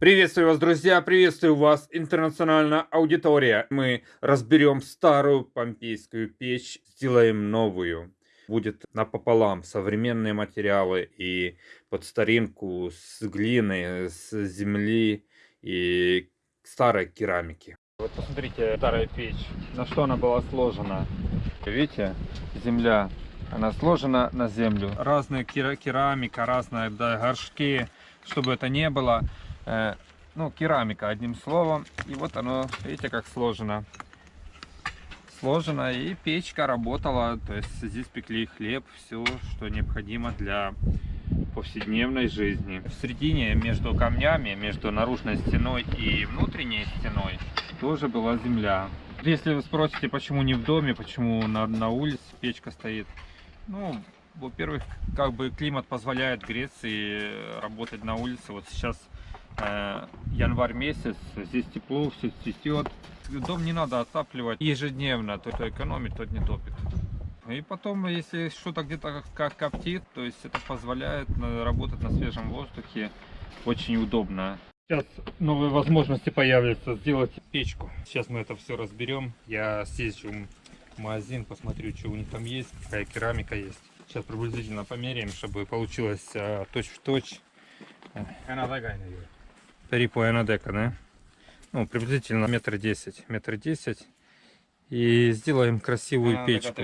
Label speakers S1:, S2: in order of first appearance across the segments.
S1: Приветствую вас, друзья! Приветствую вас, интернациональная аудитория! Мы разберем старую помпейскую печь, сделаем новую. Будет напополам современные материалы и под старинку с глины, с земли и старой керамики. Вот посмотрите, старая печь, на что она была сложена. Видите, земля, она сложена на землю. Разная керамика, разные да, горшки, чтобы это не было. Э, ну, керамика, одним словом. И вот оно, видите, как сложено. Сложено, и печка работала. То есть здесь пекли хлеб, все, что необходимо для повседневной жизни. В середине, между камнями, между наружной стеной и внутренней стеной, тоже была земля. Если вы спросите, почему не в доме, почему на, на улице печка стоит, ну, во-первых, как бы климат позволяет Греции работать на улице. Вот сейчас январь месяц, здесь тепло, все цветет. Дом не надо отапливать ежедневно, то кто экономит, тот не топит. И потом, если что-то где-то как коптит, то есть это позволяет работать на свежем воздухе очень удобно. Сейчас новые возможности появятся сделать печку. Сейчас мы это все разберем. Я съезжу в магазин, посмотрю, что у них там есть, какая керамика есть. Сейчас приблизительно померяем, чтобы получилось а, точь-в-точь. -точь перипояна дека, да? Ну, приблизительно метр десять. Метр десять. И сделаем красивую а, печку.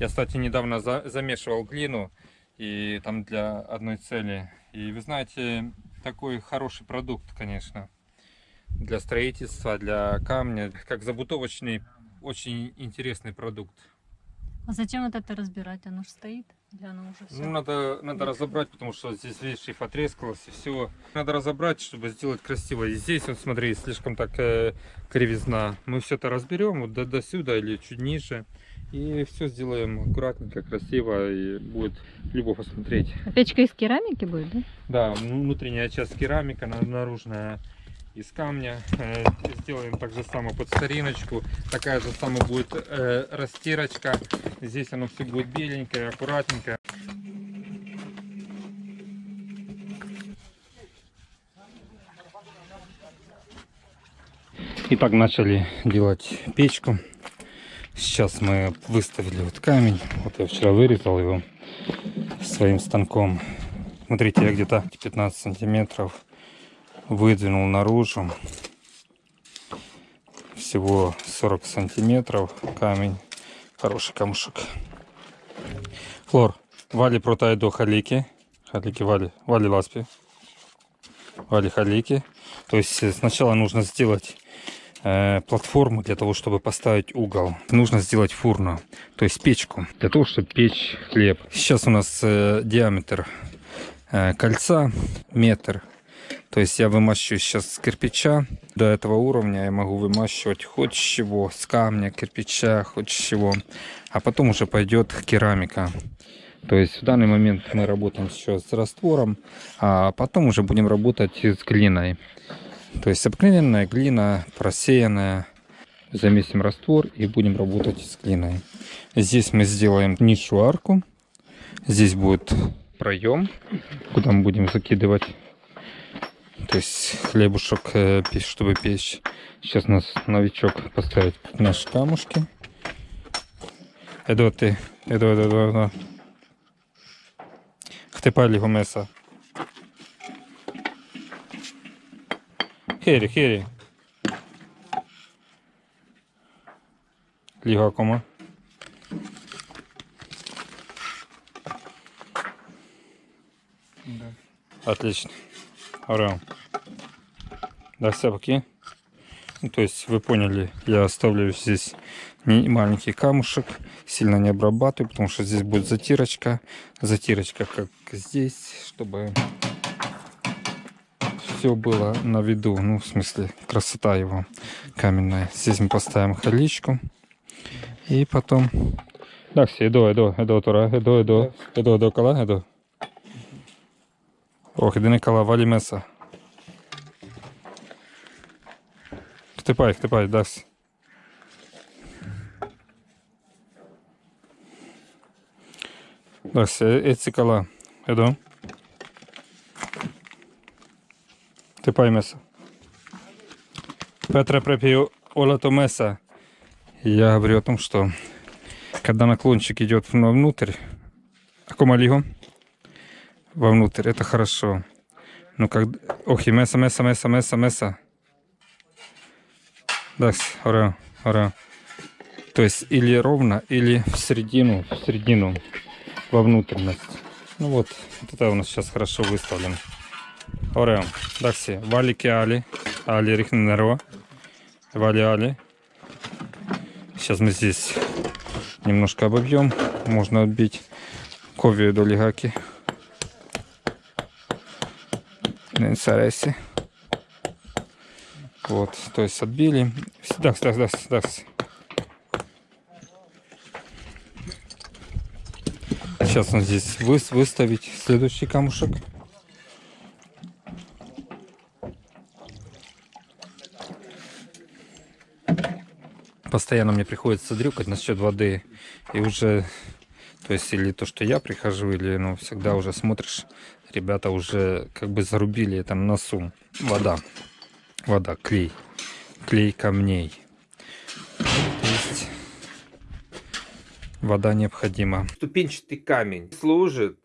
S1: Я, кстати, недавно за замешивал глину. И там для одной цели. И вы знаете, такой хороший продукт, конечно. Для строительства, для камня. Как забутовочный, очень интересный продукт.
S2: А зачем вот это разбирать? Оно же стоит. Для оно уже все.
S1: Ну, надо, надо разобрать, потому что здесь, видишь, и потрескалось, и все. Надо разобрать, чтобы сделать красиво. И здесь, вот смотри, слишком так э, кривизна. Мы все это разберем вот до, до сюда или чуть ниже. И все сделаем аккуратненько, красиво, и будет любовь посмотреть.
S2: А печка из керамики будет, да?
S1: Да, внутренняя часть керамика, наружная из камня. Э, сделаем так же само под стариночку. Такая же самая будет э, растирочка. Здесь оно все будет беленькое, аккуратненькое. Итак, начали делать печку. Сейчас мы выставили вот камень. Вот я вчера вырезал его своим станком. Смотрите, я где-то 15 сантиметров выдвинул наружу. Всего 40 сантиметров камень. Хороший камушек. Флор вали протай халики. Халики вали вали ласпи. Вали халики. То есть сначала нужно сделать э, платформу для того чтобы поставить угол. Нужно сделать фурну то есть печку. Для того чтобы печь хлеб. Сейчас у нас э, диаметр э, кольца метр то есть я вымащиваю сейчас с кирпича. До этого уровня я могу вымащивать хоть чего, с камня, кирпича, хоть чего. А потом уже пойдет керамика. То есть в данный момент мы работаем сейчас с раствором, а потом уже будем работать с глиной. То есть обыкновенная глина, просеянная. Замесим раствор и будем работать с глиной. Здесь мы сделаем нишу арку. Здесь будет проем, куда мы будем закидывать то есть хлебушек, э, чтобы печь. Сейчас у нас новичок поставит наши камушки. Edo ty, edo, edo, edo, edo. Хтипай його меса. Хері, хері. Ліга кома. Отлично. Орел. Да, все поки. Ну, то есть вы поняли, я оставлю здесь не маленький камушек, сильно не обрабатываю, потому что здесь будет затирочка. Затирочка как здесь, чтобы все было на виду, ну в смысле красота его каменная. Здесь мы поставим халичку и потом... Так, все, эдо, эдо, эдо, тора, эдо, эдо, эдо, эдо, кала, эдо. Не кала, валі меса. Хтипай, хтипай, дасть. Дасть, ецикала. Едо. Степай меса. Петра препию Олато меса. Я говорю о том, что когда наклончик идет внутрь, акумалиго, вовнутрь, это хорошо. Но когда... Ох, и меса, меса, меса, меса, меса. Да, ура, ура. То есть или ровно, или в середину, в середину, во внутренность. Ну вот, вот это у нас сейчас хорошо выставлен. Орео, дакси, валики али, али рихнеро, вали али. Сейчас мы здесь немножко обобьем, можно отбить ковию до лигаки. Интереси. Вот, то есть отбили. Да, да, да, да. Сейчас он здесь вы, выставить следующий камушек. Постоянно мне приходится дрюкать насчет воды. И уже, то есть, или то, что я прихожу, или, ну, всегда уже смотришь, ребята уже как бы зарубили это на носу. Вода. Вода, клей. Клей камней. То есть, вода необходима. Ступенчатый камень служит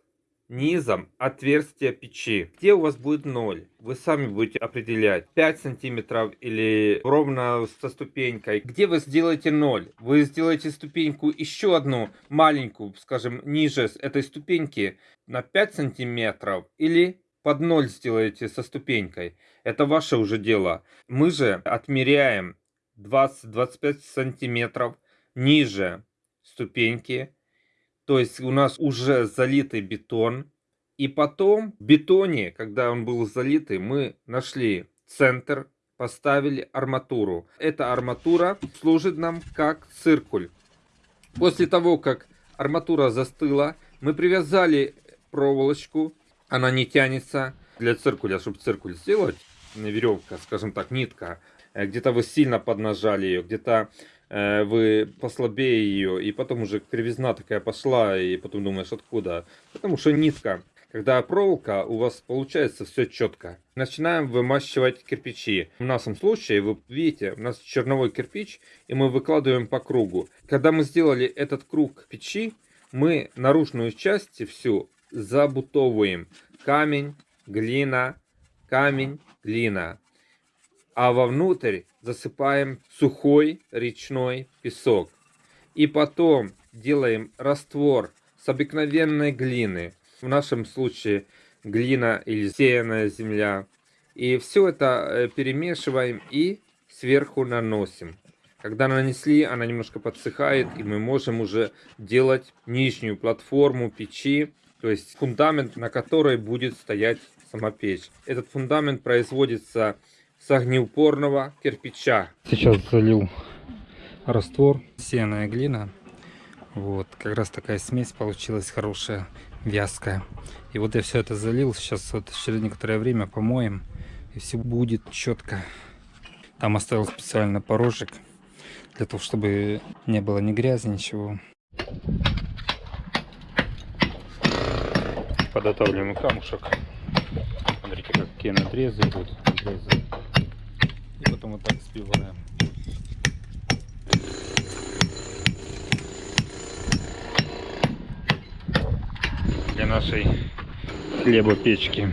S1: низом отверстия печи. Где у вас будет 0? Вы сами будете определять 5 сантиметров или ровно со ступенькой. Где вы сделаете 0? Вы сделаете ступеньку еще одну маленькую, скажем, ниже этой ступеньки на 5 сантиметров или под 0 сделаете со ступенькой. Это ваше уже дело. Мы же отмеряем 20-25 сантиметров ниже ступеньки то есть у нас уже залитый бетон. И потом в бетоне, когда он был залитый, мы нашли центр, поставили арматуру. Эта арматура служит нам как циркуль. После того, как арматура застыла, мы привязали проволочку. Она не тянется для циркуля, чтобы циркуль сделать. Веревка, скажем так, нитка. Э, где-то вы сильно поднажали ее, где-то вы послабее ее, и потом уже кривизна такая пошла, и потом думаешь, откуда? Потому что нитка. Когда проволока, у вас получается все четко. Начинаем вымащивать кирпичи. В нашем случае, вы видите, у нас черновой кирпич, и мы выкладываем по кругу. Когда мы сделали этот круг печи, мы наружную часть всю забутовываем. Камень, глина, камень, глина. А вовнутрь засыпаем сухой речной песок. И потом делаем раствор с обыкновенной глины. В нашем случае глина или сеянная земля. И все это э, перемешиваем и сверху наносим. Когда нанесли, она немножко подсыхает, и мы можем уже делать нижнюю платформу печи, то есть фундамент, на которой будет стоять сама печь. Этот фундамент производится с огнеупорного кирпича. Сейчас залил раствор, сеная глина. Вот, как раз такая смесь получилась хорошая, вязкая. И вот я все это залил, сейчас вот через некоторое время помоем, и все будет четко. Там оставил специально порожек, для того, чтобы не было ни грязи, ничего. Подготавливаем камушек. Смотрите, какие надрезы будут. Надрезы потом вот так сбиваем. Для нашей хлебопечки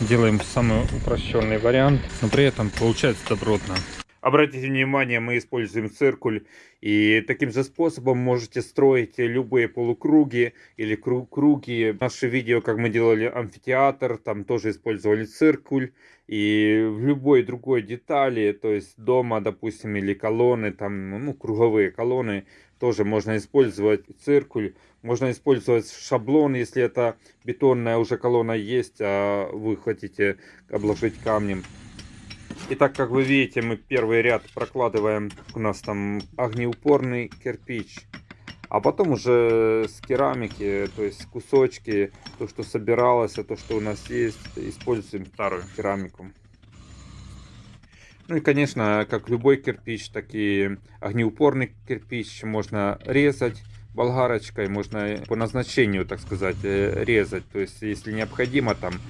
S1: делаем самый упрощенный вариант, но при этом получается добротно. Обратите внимание, мы используем циркуль, и таким же способом можете строить любые полукруги или круги. Наше видео, как мы делали амфитеатр, там тоже использовали циркуль, и в любой другой детали, то есть дома, допустим, или колонны, там, ну, круговые колонны, тоже можно использовать циркуль. Можно использовать шаблон, если это бетонная уже колонна есть, а вы хотите обложить камнем. И так как вы видите, мы первый ряд прокладываем, у нас там огнеупорный кирпич. А потом уже с керамики, то есть кусочки, то, что собиралось, то, что у нас есть, используем старую керамику. Ну и, конечно, как любой кирпич, так и огнеупорный кирпич можно резать болгарочкой, можно по назначению, так сказать, э, резать. То есть, если необходимо, там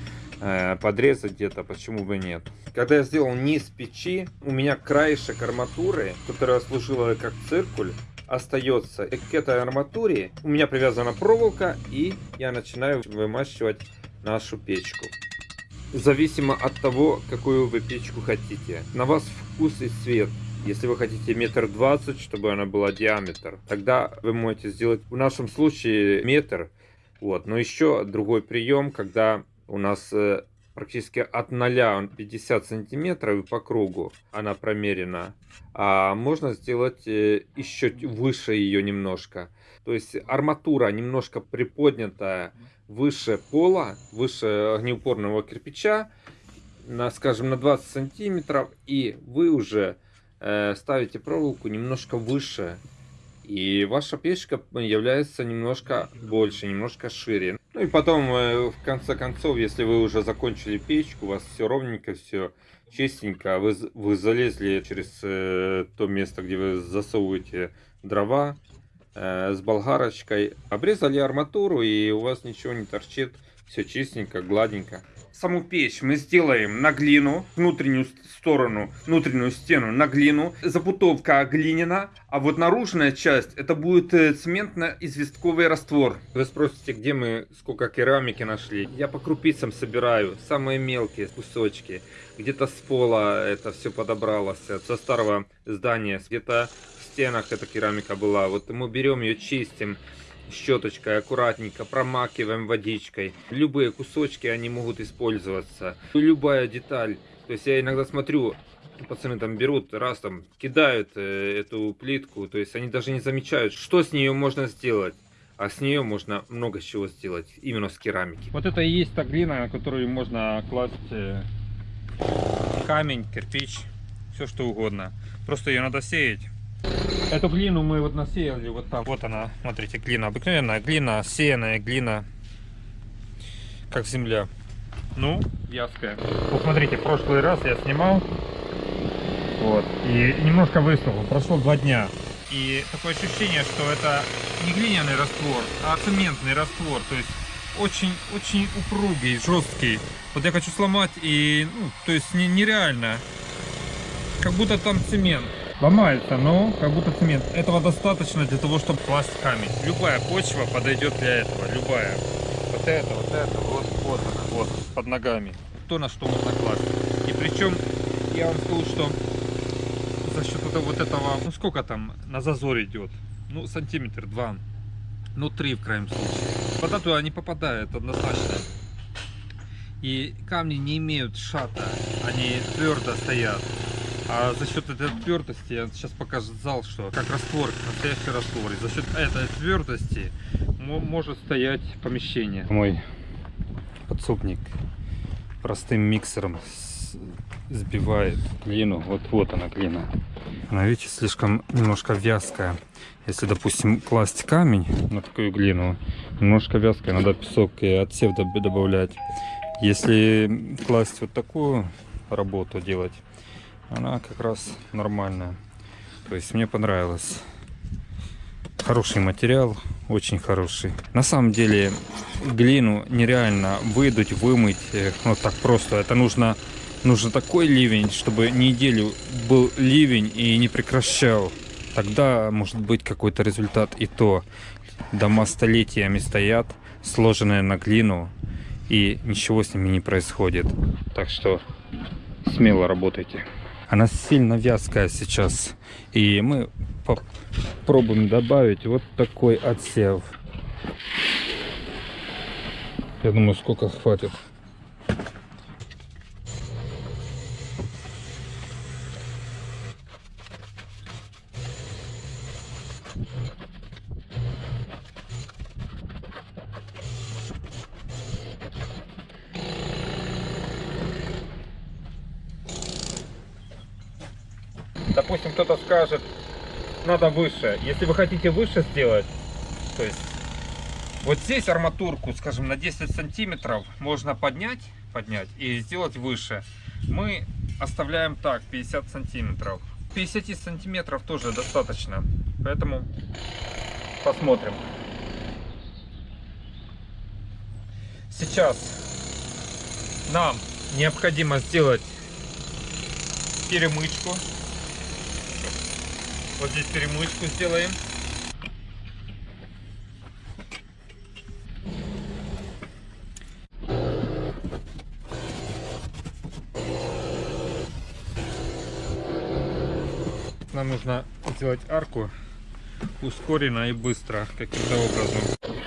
S3: подрезать где-то, почему бы нет. Когда я сделал низ печи, у меня краешек арматуры, которая служила как циркуль, остается. И к этой арматуре у меня привязана проволока, и я начинаю вымащивать нашу печку. Зависимо от того, какую вы печку хотите. На вас вкус и цвет. Если вы хотите метр двадцать, чтобы она была диаметр, тогда вы можете сделать в нашем случае метр. Вот. Но еще другой прием, когда у нас э, практически от 0 50 сантиметров по кругу она промерена. А можно сделать э, еще выше ее немножко. То есть арматура немножко приподнятая выше пола, выше огнеупорного кирпича, на, скажем, на 20 сантиметров, и вы уже э, ставите проволоку немножко выше, и ваша печка является немножко больше, немножко шире. Ну и потом, э, в конце концов, если вы уже закончили печку, у вас все ровненько, все чистенько, вы, вы залезли через э, то место, где вы засовываете дрова, Э, с болгарочкой. Обрезали арматуру и у вас ничего не торчит. Все чистенько, гладенько. Саму печь мы сделаем на глину, внутреннюю сторону, внутреннюю стену на глину. Запутовка глиняна, а вот наружная часть это будет э, цементно-известковый раствор. Вы спросите, где мы сколько керамики нашли. Я по крупицам собираю, самые мелкие кусочки. Где-то с пола это все подобралось, со старого здания, где-то стенах эта керамика была. Вот мы берем ее, чистим щеточкой, аккуратненько промакиваем водичкой. Любые кусочки, они могут использоваться. Любая деталь. То есть я иногда смотрю, пацаны там берут, раз там кидают э, эту плитку, то есть они даже не замечают, что с нее можно сделать. А с нее можно много чего сделать, именно с керамики.
S1: Вот это и есть та глина, на которую можно класть э, камень, кирпич, все что угодно. Просто ее надо сеять. Эту глину мы вот насеяли вот там. Вот она, смотрите, глина. Обыкновенная глина, сеянная глина. Как земля. Ну, вязкая. Вот смотрите, в прошлый раз я снимал. Вот. И немножко высохло. Прошло два дня. И такое ощущение, что это не глиняный раствор, а цементный раствор. То есть очень-очень упругий, жесткий. Вот я хочу сломать и, ну, то есть нереально. Как будто там цемент. Ломается, но как будто цемент. Этого достаточно для того, чтобы класть камень. Любая почва подойдет для этого. Любая. Вот это, вот это, вот, вот вот, под ногами. То, на что можно класть. И причем, я вам скажу, что за счет этого, вот этого, ну сколько там на зазор идет? Ну, сантиметр, два. Ну, три в крайнем случае. Вода туда не попадает однозначно. И камни не имеют шата, они твердо стоят. А за счет этой твердости, я сейчас зал, что как раствор, настоящий раствор. И за счет этой твердости может стоять помещение. Мой подсобник простым миксером сбивает глину. Вот вот она глина. Она, видите, слишком немножко вязкая. Если, допустим, класть камень на такую глину, немножко вязкая, надо песок и отсев добавлять. Если класть вот такую работу делать, она как раз нормальная. То есть мне понравилось. Хороший материал, очень хороший. На самом деле глину нереально выдуть, вымыть э, вот так просто. Это нужно, нужно такой ливень, чтобы неделю был ливень и не прекращал. Тогда может быть какой-то результат. И то дома столетиями стоят, сложенные на глину, и ничего с ними не происходит. Так что смело работайте. Она сильно вязкая сейчас. И мы попробуем добавить вот такой отсев. Я думаю, сколько хватит. допустим, кто-то скажет, надо выше. Если вы хотите выше сделать, то есть вот здесь арматурку, скажем, на 10 сантиметров можно поднять, поднять и сделать выше. Мы оставляем так, 50 сантиметров. 50 сантиметров тоже достаточно, поэтому посмотрим. Сейчас нам необходимо сделать перемычку. Вот здесь перемычку сделаем. Нам нужно сделать арку ускоренно и быстро, каким-то образом.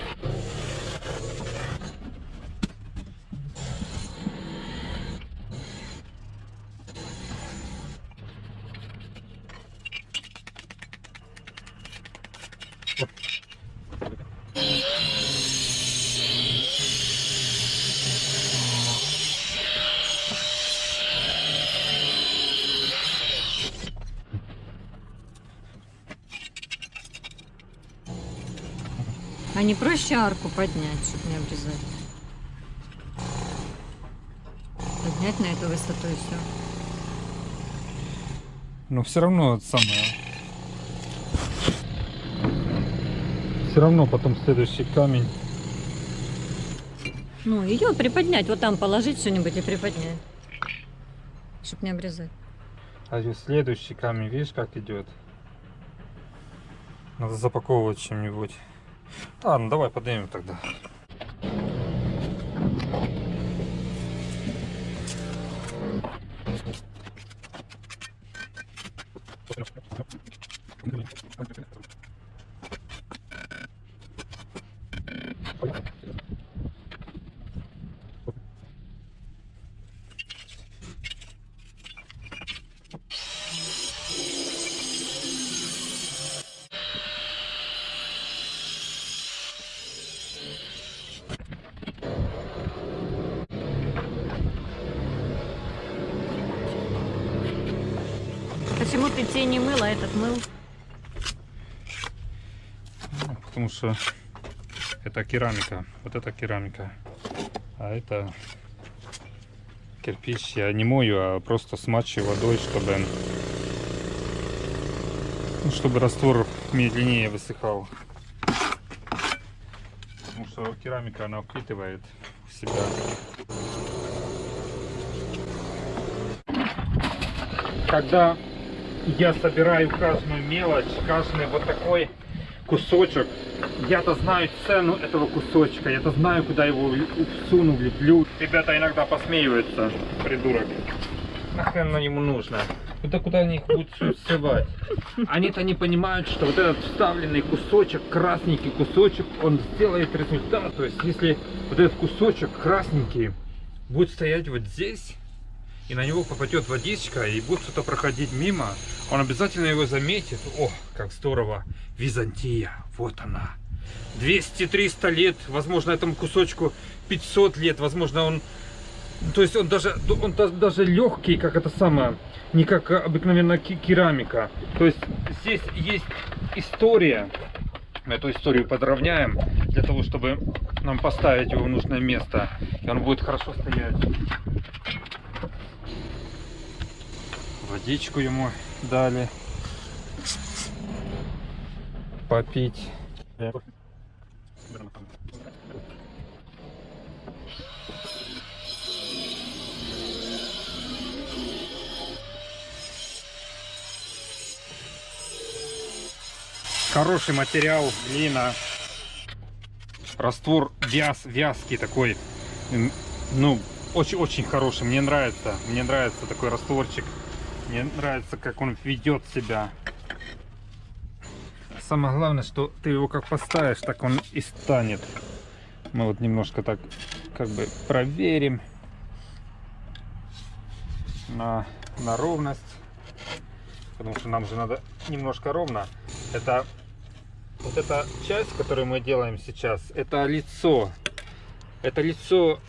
S2: А не проще арку поднять, чтобы не обрезать? Поднять на эту высоту и все.
S1: Но все равно это самое. Все равно потом следующий камень.
S2: Ну, ее приподнять, вот там положить что-нибудь и приподнять. Чтоб не обрезать.
S1: А вот следующий камень, видишь, как идет? Надо запаковывать чем-нибудь. Ладно, давай поднимем тогда. Что это керамика. Вот это керамика. А это кирпич я не мою, а просто смачиваю водой, чтобы ну, чтобы раствор медленнее высыхал. Потому что керамика она впитывает в себя. Когда я собираю каждую мелочь, каждый вот такой кусочек, я-то знаю цену этого кусочка, я-то знаю, куда его всуну, влеплю. Ребята иногда посмеиваются, придурок. Нахрен оно ему нужно? Куда, куда они их будут всё сшивать? Они-то не понимают, что вот этот вставленный кусочек, красненький кусочек, он сделает результат. То есть, если вот этот кусочек красненький будет стоять вот здесь, и на него попадет водичка, и будет кто-то проходить мимо, он обязательно его заметит. О, как здорово! Византия, вот она. 200-300 лет, возможно, этому кусочку 500 лет, возможно, он... То есть он даже, он даже легкий, как это самое, не как обыкновенная керамика. То есть здесь есть история. Эту историю подровняем для того, чтобы нам поставить его в нужное место. И он будет хорошо стоять. Водичку ему дали. Попить. Хороший материал, глина. Раствор вяз, вязкий такой. Ну, очень-очень хороший. Мне нравится. Мне нравится такой растворчик. Мне нравится, как он ведет себя. Самое главное, что ты его как поставишь, так он и станет. Мы вот немножко так как бы проверим на, на ровность. Потому что нам же надо немножко ровно. Это вот эта часть, которую мы делаем сейчас, это лицо. Это лицо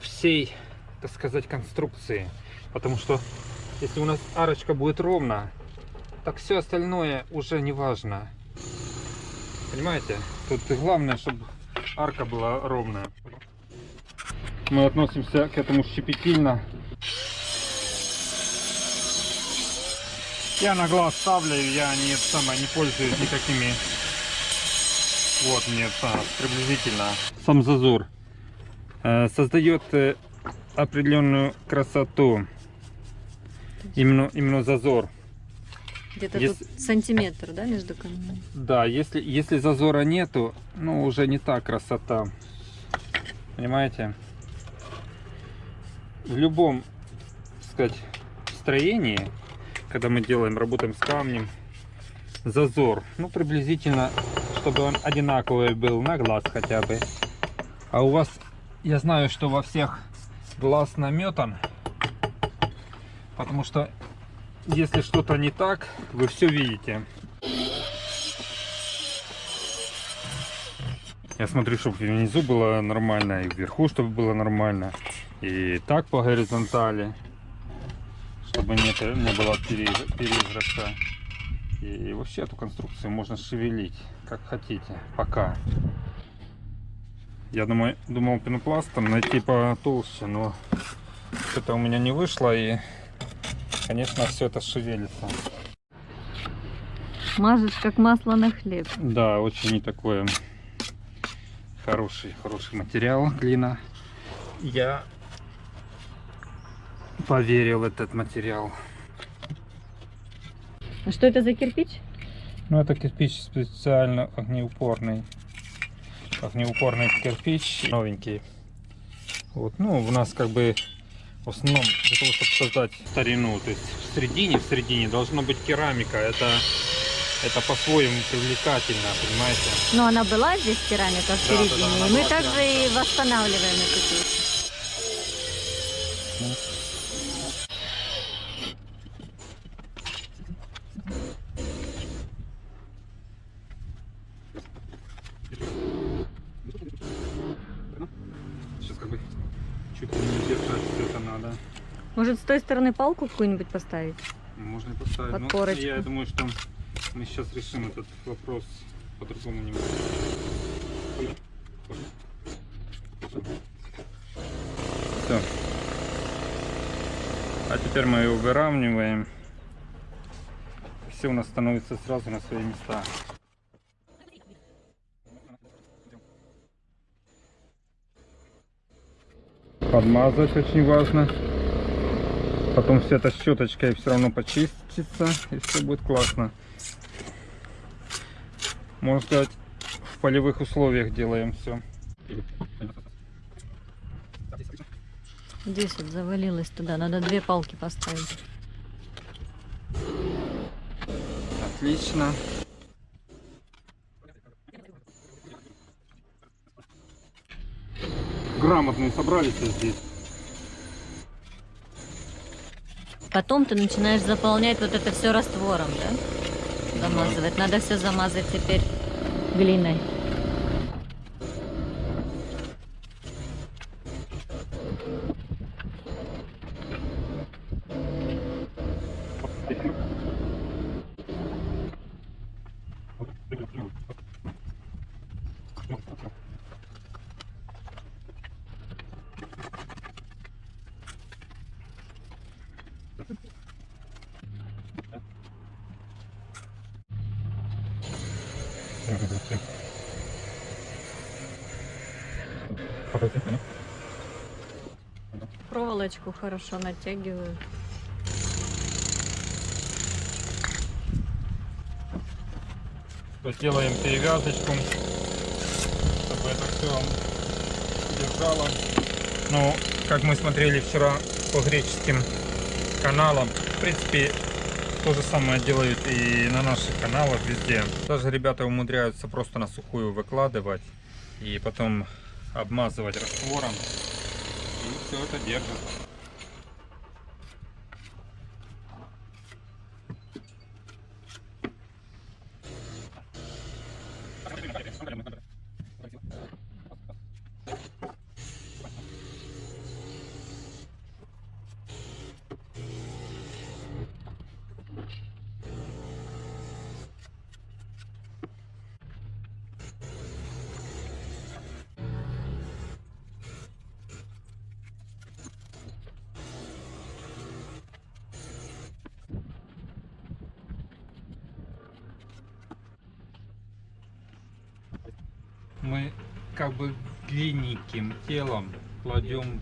S1: всей, так сказать, конструкции. Потому что если у нас арочка будет ровно, так все остальное уже не важно. Понимаете? Тут главное, чтобы арка была ровная. Мы относимся к этому щепетильно. Я на глаз ставлю, я не, самое, не пользуюсь никакими. Вот мне приблизительно. Сам зазор э, создает э, определенную красоту. Именно, именно зазор.
S2: Где-то
S1: Если-
S2: тут сантиметр, да, между камнями?
S1: Да, если, если зазора нету, ну уже не та красота. Понимаете? В любом, так сказать, строении, когда мы делаем, работаем с камнем, зазор, ну приблизительно, чтобы он одинаковый был на глаз хотя бы. А у вас, я знаю, что во всех глаз наметан, потому что если что-то не так, вы все видите. Я смотрю, чтобы внизу было нормально, и вверху, чтобы было нормально. И так по горизонтали, чтобы не, не было пере- перезрака. И вообще эту конструкцию можно шевелить, как хотите, пока. Я думаю, думал пенопластом найти потолще, но что-то у меня не вышло, и, конечно, все это шевелится.
S2: Мажешь как масло на хлеб.
S1: Да, очень такой хороший, хороший материал глина. Я поверил в этот материал.
S2: А что это за кирпич?
S1: Ну, это кирпич специально огнеупорный. Огнеупорный кирпич, новенький. Вот, ну, у нас как бы в основном для того, чтобы создать старину, то есть в середине, в середине должна быть керамика. Это, это по-своему привлекательно, понимаете?
S2: Ну, она была здесь керамика в
S1: Да, да, да,
S2: середине,
S1: она
S2: и мы также и восстанавливаем эту печь.
S1: Сейчас как бы чуть ли не держать все это надо.
S2: Может, с той стороны палку какую-нибудь поставить?
S1: Можно поставить. но
S2: Подпорочку.
S1: я думаю, что мы сейчас решим этот вопрос по-другому немного. Все. А теперь мы его выравниваем. Все у нас становится сразу на свои места. Подмазать очень важно. Потом все это щеточкой все равно почистится и все будет классно. Можно сказать, в полевых условиях делаем все.
S2: Здесь вот завалилось туда, надо две палки поставить.
S1: Отлично. Грамотные собрались здесь.
S2: Потом ты начинаешь заполнять вот это все раствором, да? Замазывать. Надо все замазать теперь глиной. Проволочку хорошо натягиваю.
S1: Делаем перевязочку, чтобы это все держало. Ну, как мы смотрели вчера по греческим каналам, в принципе, то же самое делают и на наших каналах везде. Даже ребята умудряются просто на сухую выкладывать и потом обмазывать раствором. И все это держит. телом кладем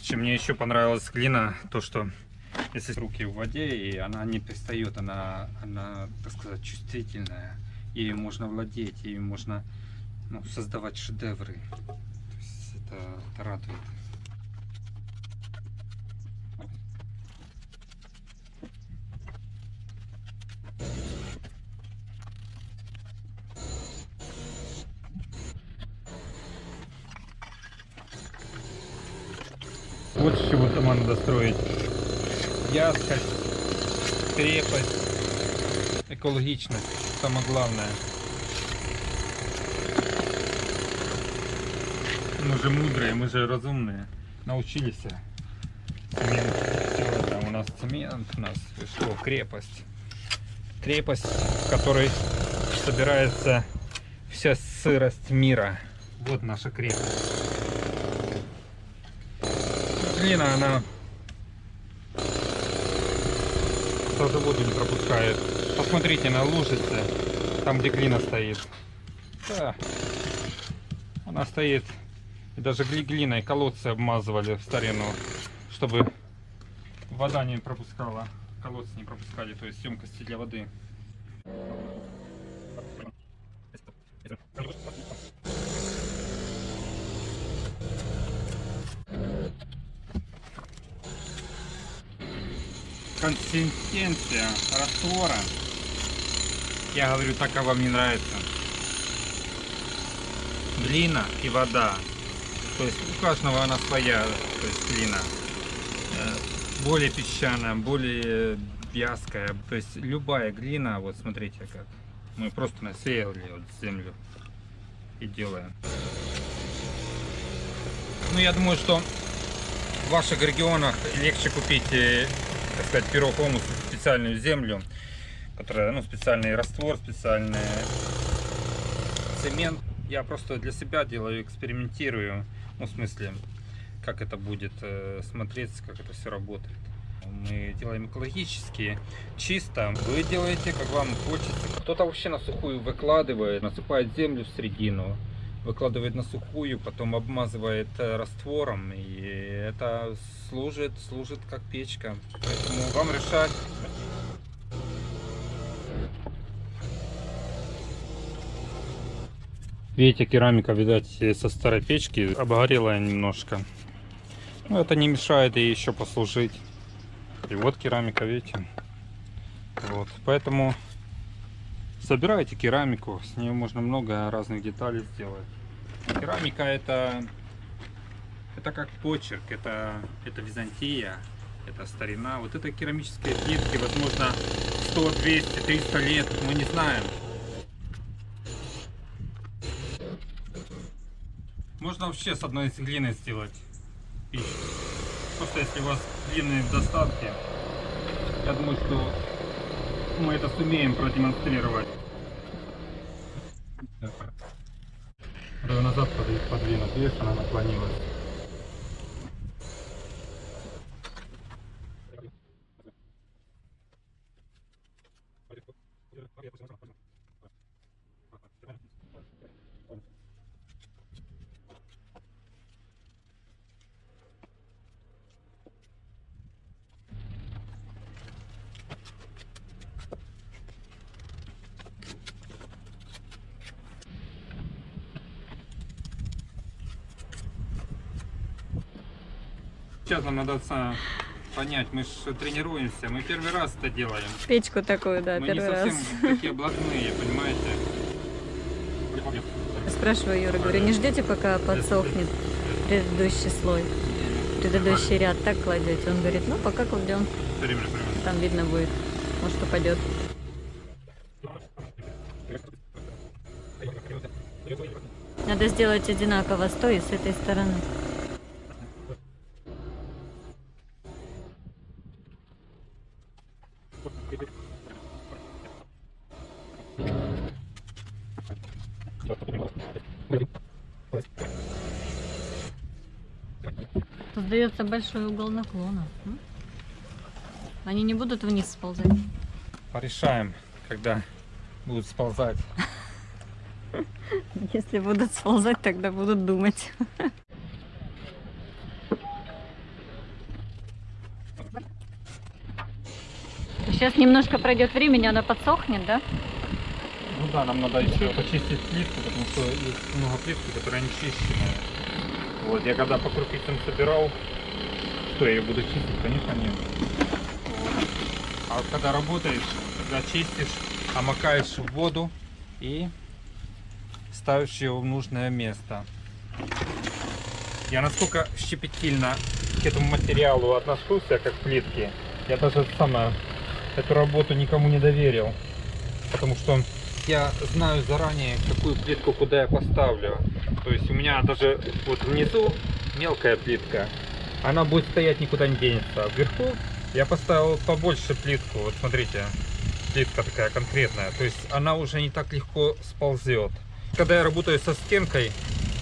S1: Чем мне еще понравилась глина, то что если руки в воде, и она не пристает, она, она так сказать, чувствительная, и можно владеть, и можно ну, создавать шедевры. Радует. Вот с чего дома надо строить. Яскость, крепость, экологичность. Самое главное. Мы же мудрые, мы же разумные. Научились. Цемент. Всё, там у нас цемент, у нас что, крепость. Крепость, в которой собирается вся сырость мира. Вот наша крепость. Глина, она тоже воду не пропускает. Посмотрите на лужице, там где глина стоит. Да. Она стоит. Даже гли- глиной колодцы обмазывали в старину, чтобы вода не пропускала. Колодцы не пропускали, то есть емкости для воды. Консистенция раствора. Я говорю, так как вам не нравится. Глина и вода. То есть у каждого она своя, то есть глина. Э, Более песчаная, более вязкая. То есть любая глина, вот смотрите как. Мы просто насеяли вот землю и делаем. Ну я думаю, что в ваших регионах легче купить, э, так сказать, пирог хомус, специальную землю, которая, ну, специальный раствор, специальный цемент. Я просто для себя делаю, экспериментирую, ну, в смысле, как это будет э, смотреться, как это все работает. Мы делаем экологически, чисто. Вы делаете, как вам хочется. Кто-то вообще на сухую выкладывает, насыпает землю в середину, выкладывает на сухую, потом обмазывает э, раствором, и это служит, служит как печка. Поэтому вам решать. Видите, керамика, видать, со старой печки обгорела немножко. Но это не мешает ей еще послужить. И вот керамика, видите. Вот, поэтому собирайте керамику, с нее можно много разных деталей сделать. Керамика это, это как почерк, это, это Византия, это старина. Вот это керамические плитки, возможно, 100, 200, 300 лет, мы не знаем. Можно вообще с одной из глины сделать пищу. Просто если у вас длинные в достатке, я думаю, что мы это сумеем продемонстрировать. Надо назад под- подвинуть, видишь, она наклонилась. Сейчас нам надо понять, мы же тренируемся, мы первый раз это делаем.
S2: Печку такую, да,
S1: мы не
S2: первый раз.
S1: совсем такие блатные, понимаете?
S2: Спрашиваю Юра, говорю, не ждете, пока подсохнет предыдущий слой, предыдущий ряд, так кладете? Он говорит, ну пока кладем, там видно будет, может упадет. Надо сделать одинаково с той и с этой стороны. Создается большой угол наклона. Они не будут вниз сползать.
S1: Порешаем, когда будут сползать.
S2: Если будут сползать, тогда будут думать. Сейчас немножко пройдет времени, она подсохнет, да?
S1: Ну да, нам надо еще почистить плитку, потому что есть много плитки, которая не чищенная. Вот, я когда по крупицам собирал, что я ее буду чистить? Конечно нет. Вот. А когда работаешь, когда чистишь, омакаешь в воду и ставишь ее в нужное место. Я насколько щепетильно к этому материалу отношусь, как к плитке, я даже сама эту работу никому не доверил. Потому что я знаю заранее, какую плитку куда я поставлю. То есть у меня даже вот внизу мелкая плитка, она будет стоять никуда не денется. А вверху я поставил побольше плитку. Вот смотрите, плитка такая конкретная. То есть она уже не так легко сползет. Когда я работаю со стенкой,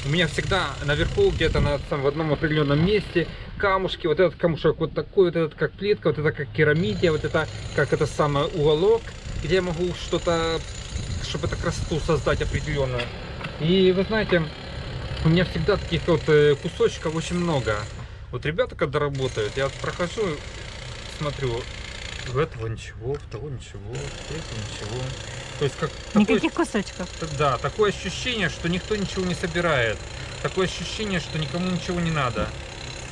S1: у меня всегда наверху, где-то на, в одном определенном месте, камушки, вот этот камушек вот такой, вот этот как плитка, вот это как керамидия, вот это как это самое уголок, где я могу что-то, чтобы это красоту создать определенную. И вы знаете, у меня всегда таких вот э, кусочков очень много. Вот ребята, когда работают, я прохожу, смотрю, в этого ничего, в того ничего, в этого ничего. То есть как
S2: Никаких кусочков.
S1: да, такое ощущение, что никто ничего не собирает. Такое ощущение, что никому ничего не надо.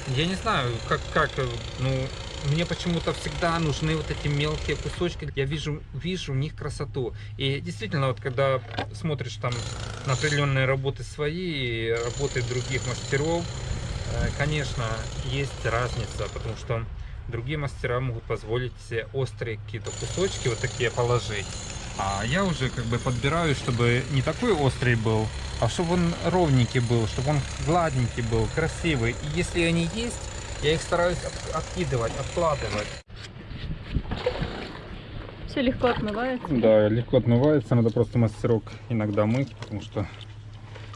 S1: Я не знаю, как, как, э, ну, мне почему-то всегда нужны вот эти мелкие кусочки. Я вижу, вижу в них красоту. И действительно, вот когда смотришь там на определенные работы свои, и работы других мастеров, э, конечно, есть разница, потому что другие мастера могут позволить себе острые какие-то кусочки вот такие положить. А я уже как бы подбираю, чтобы не такой острый был, а чтобы он ровненький был, чтобы он гладненький был, красивый. И если они есть, я их стараюсь от- откидывать, откладывать.
S2: Все легко отмывается.
S1: Да, легко отмывается, надо просто мастерок иногда мыть, потому что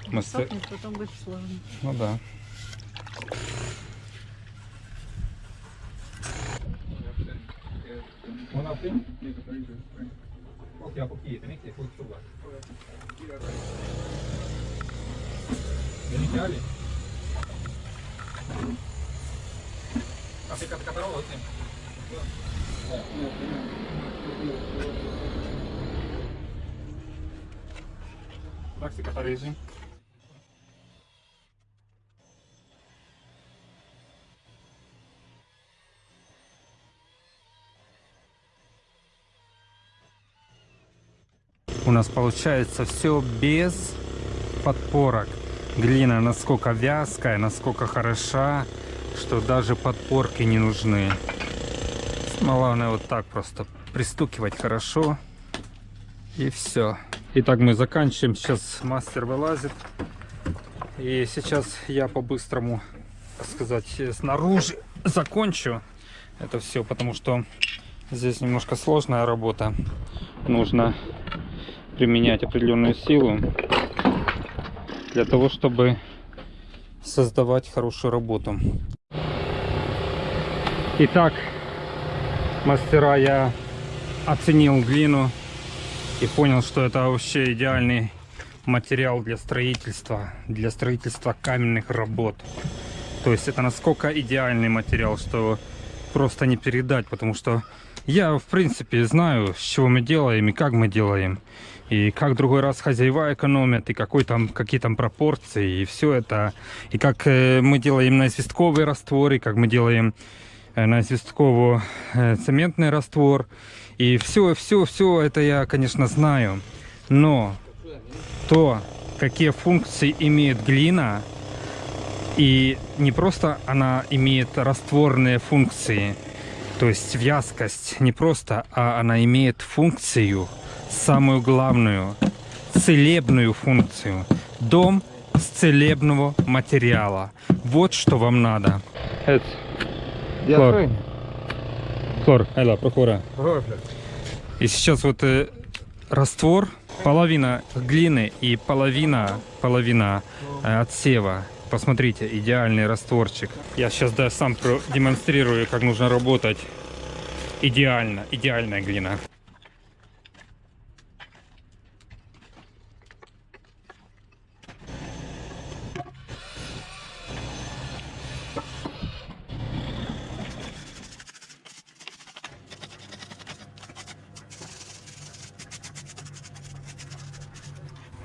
S1: мастер...
S2: Сохнет, потом будет сложно.
S1: Ну да. 僕はこっちですね、で、こっちとか。Ele quer ali. Tá fica, fica para o outro, hein? Vai ficar para isso, hein? У нас получается все без подпорок. Глина насколько вязкая, насколько хороша, что даже подпорки не нужны. Главное вот так просто пристукивать хорошо. И все. Итак, мы заканчиваем. Сейчас мастер вылазит. И сейчас я по-быстрому, сказать, снаружи закончу это все, потому что здесь немножко сложная работа. Нужно применять определенную силу для того, чтобы создавать хорошую работу. Итак, мастера, я оценил глину и понял, что это вообще идеальный материал для строительства, для строительства каменных работ. То есть это насколько идеальный материал, что просто не передать, потому что я, в принципе, знаю, с чего мы делаем и как мы делаем. И как другой раз хозяева экономят, и какой там, какие там пропорции, и все это. И как э, мы делаем на известковый раствор, и как мы делаем э, на известково э, цементный раствор. И все, все, все это я, конечно, знаю. Но то, какие функции имеет глина, и не просто она имеет растворные функции, то есть вязкость, не просто, а она имеет функцию, самую главную, целебную функцию. Дом с целебного материала. Вот что вам надо. Хлор. Хлор, Айла, прокура. И сейчас вот э, раствор, половина глины и половина, половина э, отсева. Посмотрите, идеальный растворчик. Я сейчас да, сам демонстрирую, как нужно работать. Идеально, идеальная глина.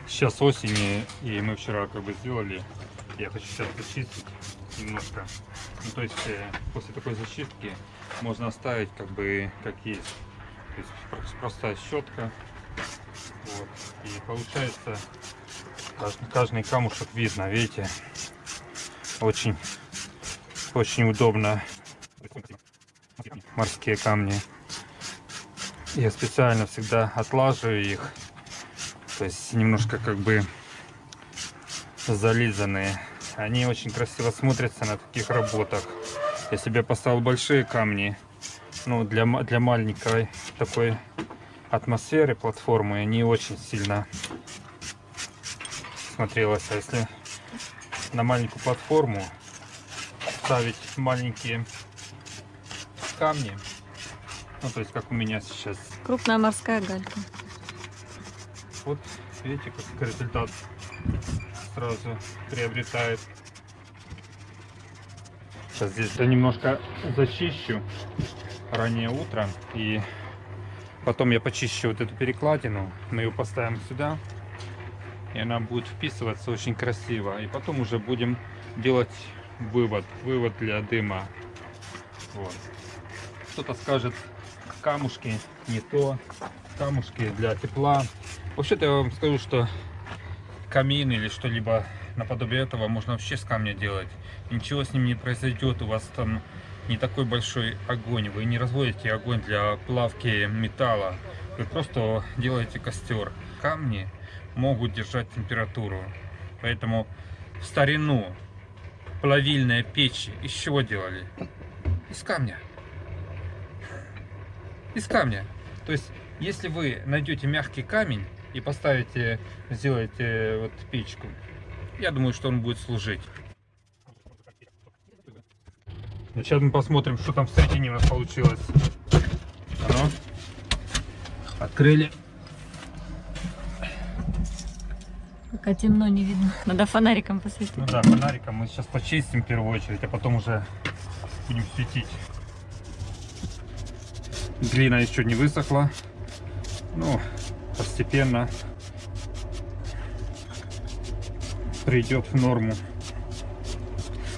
S1: сейчас осень, и мы вчера как бы сделали я хочу сейчас зачистить немножко. Ну, то есть э, после такой зачистки можно оставить как бы как есть. То есть про- простая щетка. Вот. И получается каждый, каждый камушек видно, видите? Очень, очень удобно. Морские камни. Я специально всегда отлаживаю их. То есть немножко как бы зализанные. Они очень красиво смотрятся на таких работах. Я себе поставил большие камни. Ну, для, для маленькой такой атмосферы платформы не очень сильно смотрелось. А если на маленькую платформу ставить маленькие камни, ну, то есть как у меня сейчас,
S2: Крупная морская галька.
S1: вот видите, как результат сразу приобретает. Сейчас здесь я немножко зачищу раннее утро и потом я почищу вот эту перекладину. Мы ее поставим сюда и она будет вписываться очень красиво. И потом уже будем делать вывод, вывод для дыма. Вот. Кто-то скажет, камушки не то, камушки для тепла. Вообще-то я вам скажу, что камин или что-либо наподобие этого можно вообще с камня делать. Ничего с ним не произойдет, у вас там не такой большой огонь. Вы не разводите огонь для плавки металла. Вы просто делаете костер. Камни могут держать температуру. Поэтому в старину плавильные печи из чего делали? Из камня. Из камня. То есть, если вы найдете мягкий камень и поставите, сделаете вот печку, я думаю, что он будет служить. Сейчас мы посмотрим, что там в середине у нас получилось. А ну. Открыли.
S2: Пока темно не видно. Надо фонариком посветить.
S1: Ну да, фонариком мы сейчас почистим в первую очередь, а потом уже будем светить. Глина еще не высохла. Ну, постепенно придет в норму.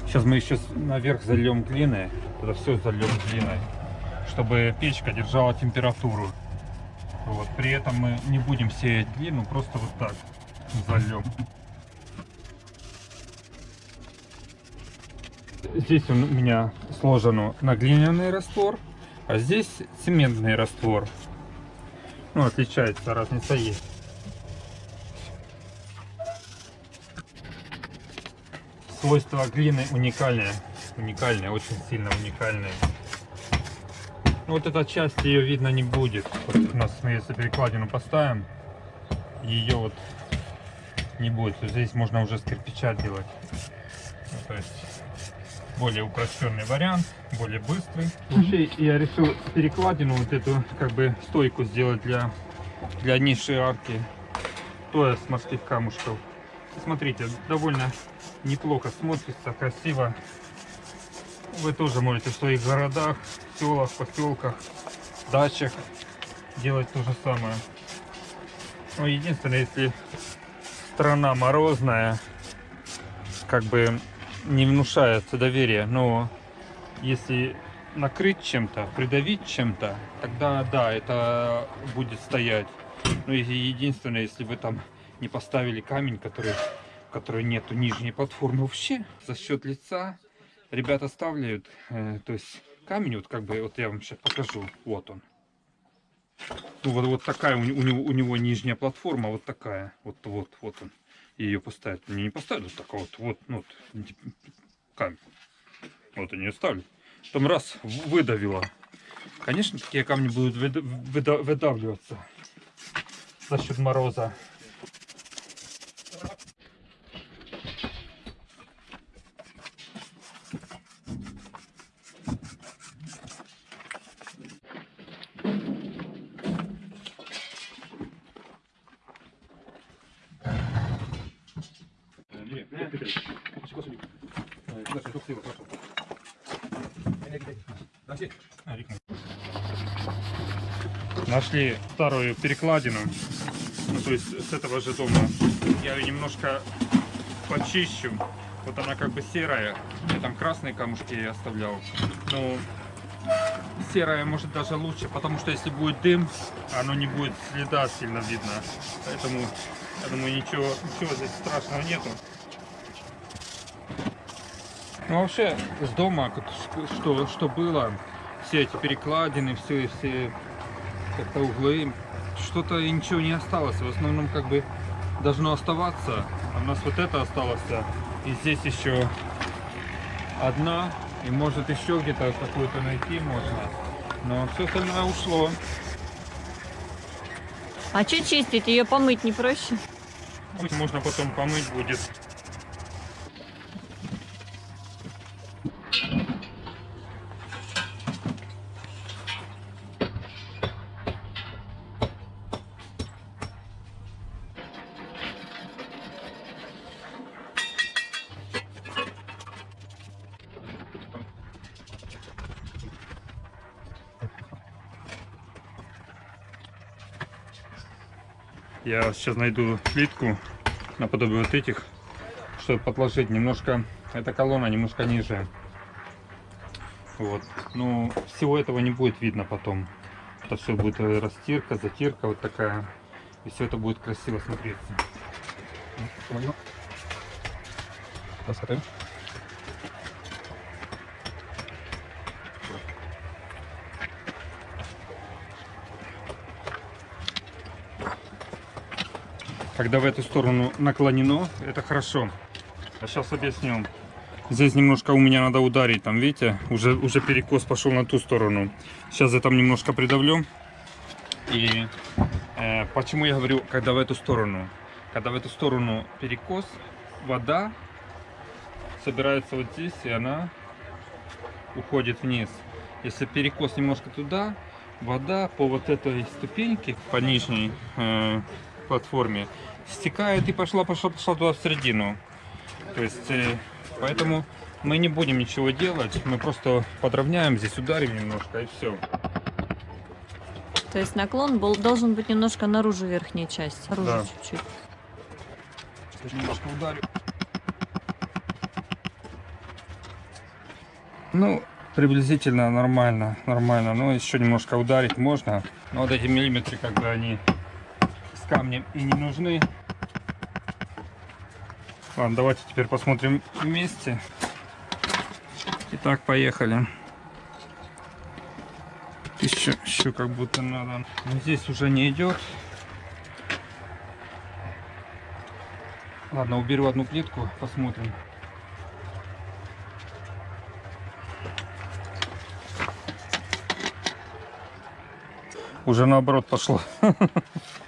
S1: Сейчас мы еще наверх зальем глиной. Туда все зальем глиной, чтобы печка держала температуру. Вот. При этом мы не будем сеять глину, просто вот так зальем. Здесь у меня сложен на глиняный раствор, а здесь цементный раствор. Ну, отличается, разница есть. Свойства глины уникальные. Уникальные, очень сильно уникальные. Ну, вот эта часть ее видно не будет. Вот у нас, мы если перекладину поставим, ее вот не будет. Здесь можно уже с кирпича делать. Ну, то есть более упрощенный вариант, более быстрый. Вообще я решил перекладину вот эту как бы стойку сделать для, для ниши арки. Тоже с морских камушков. Смотрите, довольно неплохо смотрится, красиво. Вы тоже можете в своих городах, селах, поселках, дачах делать то же самое. Но единственное, если страна морозная, как бы не внушает доверия, но если накрыть чем-то, придавить чем-то, тогда да, это будет стоять. Но и единственное, если вы там не поставили камень, который, в которой нету нижней платформы вообще, за счет лица ребята ставляют, э, то есть камень, вот как бы, вот я вам сейчас покажу, вот он. Ну, вот, вот такая у, у него, у него нижняя платформа, вот такая, вот, вот, вот он. И ее поставят. Не, не поставят такая вот, вот, ну, вот, камень. Вот они ее ставлю. Потом раз, в- выдавило. Конечно, такие камни будут выда- выдавливаться за счет мороза. Нашли старую перекладину. Ну, то есть с этого же дома Я ее немножко почищу. Вот она как бы серая. Я там красные камушки ей оставлял. Ну, серая может даже лучше, потому что если будет дым, оно не будет следа сильно видно. Поэтому, я думаю, ничего, ничего здесь страшного нету. Ну, вообще, с дома, как- что, что было, все эти перекладины, все, все как-то углы, что-то и ничего не осталось. В основном, как бы, должно оставаться. А у нас вот это осталось. И здесь еще одна. И может еще где-то какую-то найти можно. Но все остальное ушло.
S2: А что чистить? Ее помыть не проще?
S1: Можно потом помыть будет. Я сейчас найду плитку наподобие вот этих, чтобы подложить немножко. Эта колонна немножко ниже. Вот. Ну, всего этого не будет видно потом. Это все будет э, растирка, затирка вот такая. И все это будет красиво смотреться. Посмотрим. Когда в эту сторону наклонено, это хорошо. А сейчас объясню. Здесь немножко у меня надо ударить, там видите, уже, уже перекос пошел на ту сторону. Сейчас я там немножко придавлю. И э, почему я говорю, когда в эту сторону? Когда в эту сторону перекос, вода собирается вот здесь, и она уходит вниз. Если перекос немножко туда, вода по вот этой ступеньке, по нижней э, платформе, стекает и пошла, пошла, пошла туда в середину. То есть, э, поэтому мы не будем ничего делать, мы просто подровняем здесь, ударим немножко и все.
S2: То есть наклон был, должен быть немножко наружу верхней части. Наружу
S1: Да.
S2: чуть-чуть.
S1: Сейчас немножко ударю. Ну, приблизительно нормально, нормально. Но еще немножко ударить можно. Но вот эти миллиметры, бы они камнем и не нужны. Ладно, давайте теперь посмотрим вместе. Итак, поехали. Еще, еще как будто надо. Здесь уже не идет. Ладно, уберу одну плитку, посмотрим. Уже наоборот пошло.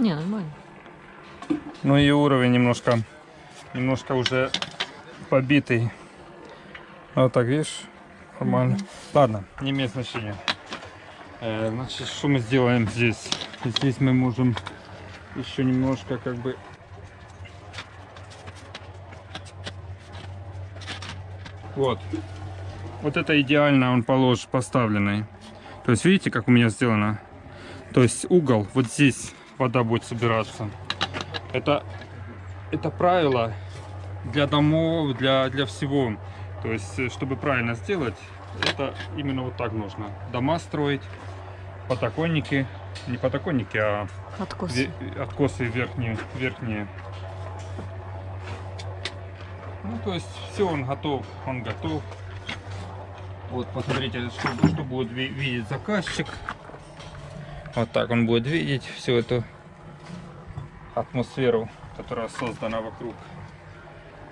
S2: Не, нормально.
S1: Ну и уровень немножко, немножко уже побитый. Вот так, видишь? Нормально. Ладно, не имеет значения. Э, значит, что мы сделаем здесь? Здесь мы можем еще немножко как бы... Вот. Вот это идеально он полож поставленный. То есть видите, как у меня сделано? То есть угол, вот здесь вода будет собираться. Это, это правило для домов, для, для всего. То есть, э, чтобы правильно сделать, это именно вот так нужно. Дома строить, подоконники, не подоконники, а
S2: Откос.
S1: ве- откосы верхние, верхние. Ну, то есть, все, он готов, он готов. Вот, посмотрите, что, что будет ви- видеть заказчик. Вот так он будет видеть всю эту атмосферу, которая создана вокруг.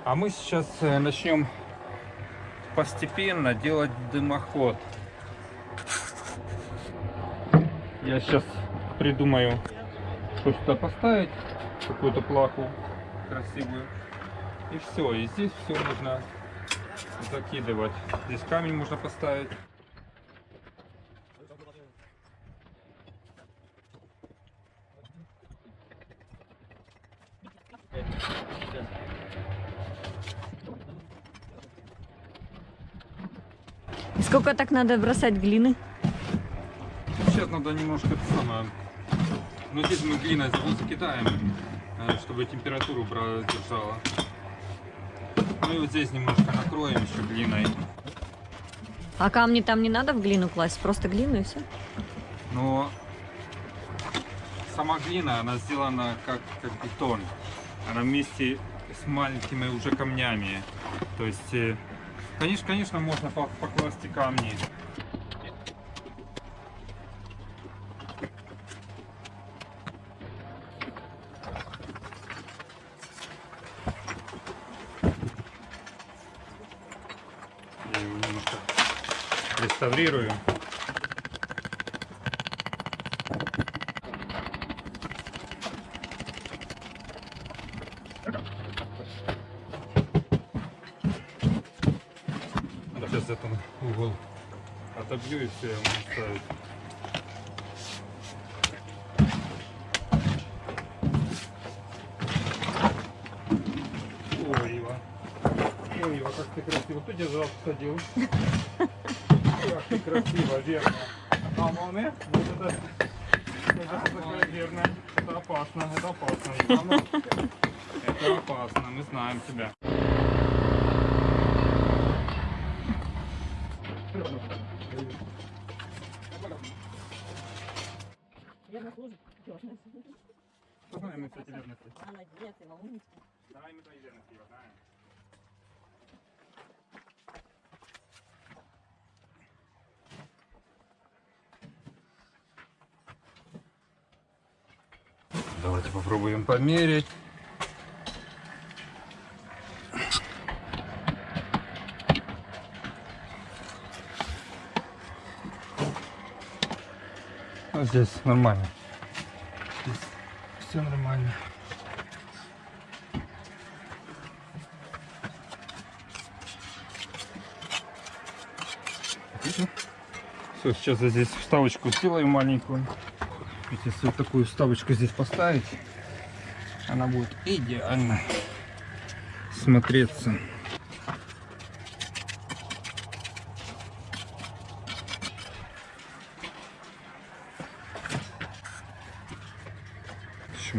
S1: А мы сейчас э, начнем постепенно делать дымоход. Я сейчас придумаю, что сюда поставить, какую-то плаху красивую. И все, и здесь все нужно закидывать. Здесь камень можно поставить.
S2: Сколько так надо бросать глины?
S1: Сейчас надо немножко это самое Но здесь мы глиной закидаем, э, чтобы температуру держала. Ну и вот здесь немножко накроем еще глиной.
S2: А камни там не надо в глину класть, просто глину и все.
S1: Но сама глина, она сделана как, как бетон. Она вместе с маленькими уже камнями. То есть, э, конечно, конечно, можно по- покласть и камни. Реставрирую. Сейчас этот угол отобью и все, я могу ставить. Ой, Ива. Ой, Ива, как ты красиво. Кто тебя садил? Как ты красиво, верно. А, молния? Вот. Это такое верно. Это опасно, это опасно. Ивана. Это опасно, мы знаем тебя. Что знаем мы, кстати, верности?
S2: Молодец, умничка.
S1: Давай мы твои верности, Ива, знаем. Давайте попробуем померить. Ну, здесь нормально. Здесь все нормально. Все, сейчас я здесь вставочку сделаю маленькую. Если вот такую вставочку здесь поставить, она будет идеально смотреться.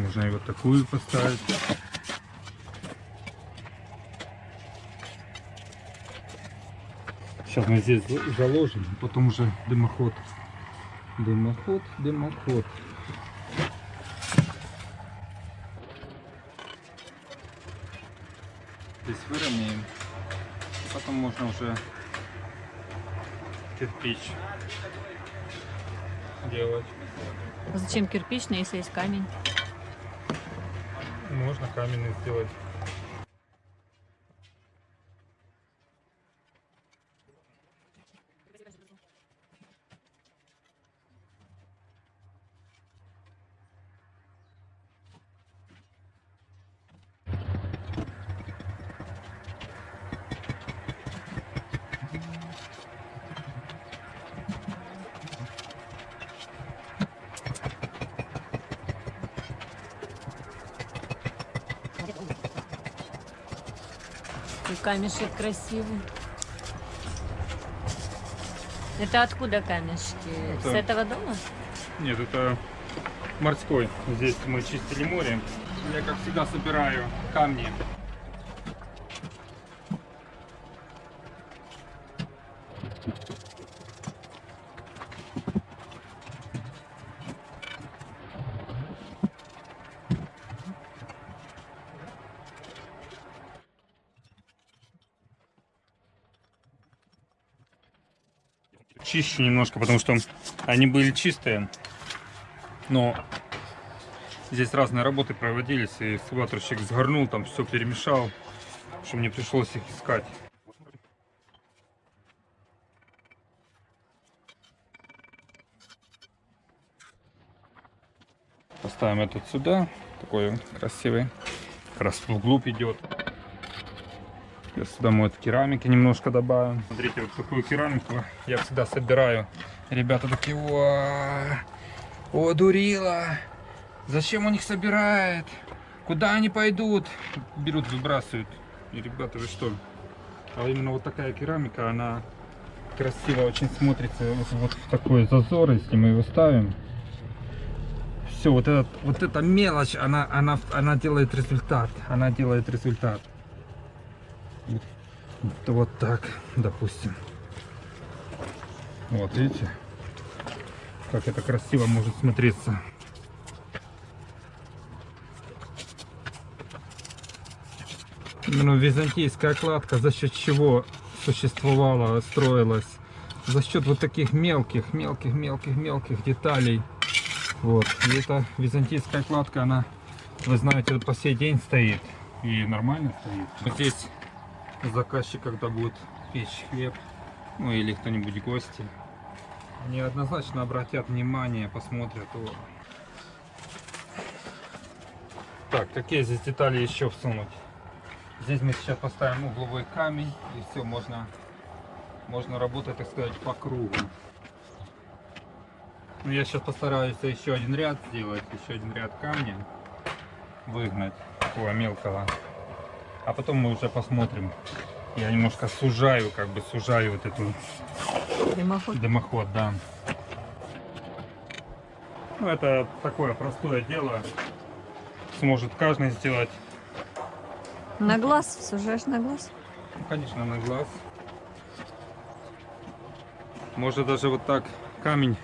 S1: Можно и вот такую поставить. Сейчас мы здесь за- заложим, а потом уже дымоход. Дымоход, дымоход. Здесь выровняем. Потом можно уже кирпич делать.
S2: Зачем кирпичный, если есть камень?
S1: Можно каменный сделать.
S2: И камешек красивый. Это откуда камешки? С
S1: Это-
S2: этого дома?
S1: Нет, это морской. Здесь мы чистили море. Я, как всегда, собираю камни. Чищу немножко, потому что они были чистые. Но здесь разные работы проводились, и экскаваторщик сгорнул, там все перемешал, что мне пришлось их искать. Поставим этот сюда, такой красивый, как раз вглубь идет. Я сюда мы вот керамики немножко добавим. Смотрите, вот такую керамику я всегда собираю. Ребята такие, о, о, дурила, зачем он их собирает? Куда они пойдут? Берут, выбрасывают. И, ребята, вы что? А именно вот такая керамика, она красиво очень смотрится вот, вот в такой зазор, если мы его ставим. все, вот, этот, вот эта мелочь, она, она, она делает результат. Она делает результат. Вот, так, допустим. Вот, видите? Как это красиво может смотреться. Именно византийская кладка за счет чего существовала, строилась? За счет вот таких мелких, мелких, мелких, мелких деталей. Вот. И эта византийская кладка, она, вы знаете, по сей день стоит. И нормально стоит. Вот здесь заказчик, когда будет печь хлеб, ну или кто-нибудь гости, они однозначно обратят внимание, посмотрят. О. Так, какие здесь детали еще всунуть? Здесь мы сейчас поставим угловой камень и все, можно, можно работать, так сказать, по кругу. Ну, я сейчас постараюсь еще один ряд сделать, еще один ряд камня выгнать, такого мелкого. А потом мы уже посмотрим. Я немножко сужаю, как бы сужаю вот эту
S2: Дымоход.
S1: дымоход, да. Ну, это такое простое дело. Сможет каждый сделать.
S2: На глаз, сужаешь на глаз.
S1: Ну, конечно, на глаз. Может даже вот так камень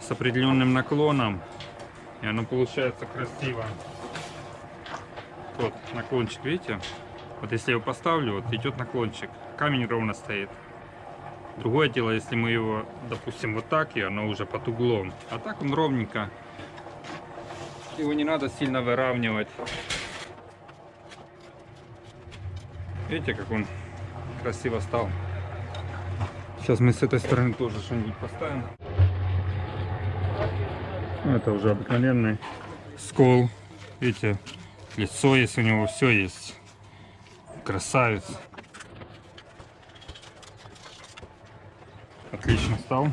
S1: с определенным наклоном. И оно получается красиво. Вот наклончик, видите? Вот если я его поставлю, вот идет наклончик. Камень ровно стоит. Другое дело, если мы его, допустим, вот так, и оно уже под углом. А так он ровненько. Его не надо сильно выравнивать. Видите, как он красиво стал. Сейчас мы с этой стороны тоже что-нибудь поставим. Ну, это уже обыкновенный скол. Видите, лицо есть у него, все есть. Красавец. Отлично стал.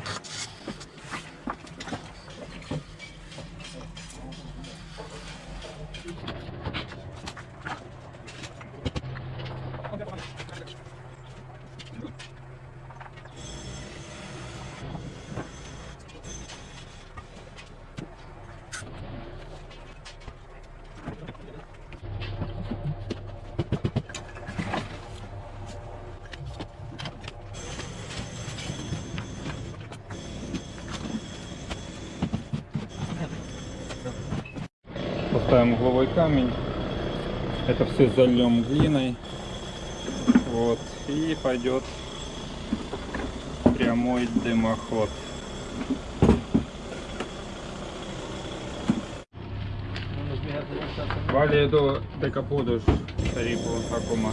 S1: Поставим угловой камень. Это все зальем глиной. Вот. И пойдет прямой дымоход. Vale două de
S2: capoduri, pericol acum.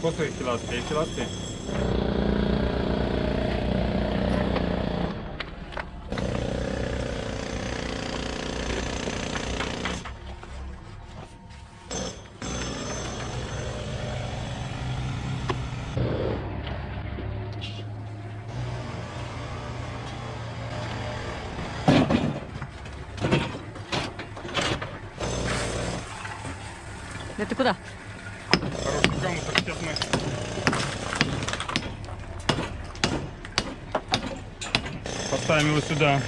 S1: Poți să-i filați, e filați? Поставим его сюда.